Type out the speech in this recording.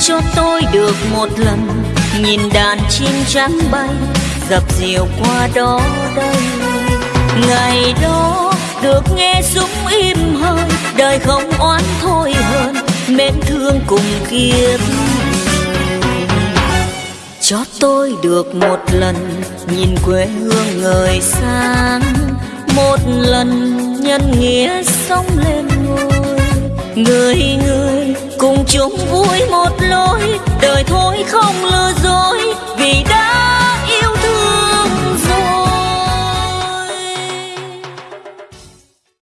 cho tôi được một lần. Nhìn đàn chim trắng bay, dập dìu qua đó đây. Ngày đó được nghe súng im hơi, đời không oán thôi hơn, mến thương cùng kiếp. Cho tôi được một lần, nhìn quê hương người sang. Một lần nhân nghĩa sống lên ngôi, người người cùng chung vui một lối đời thôi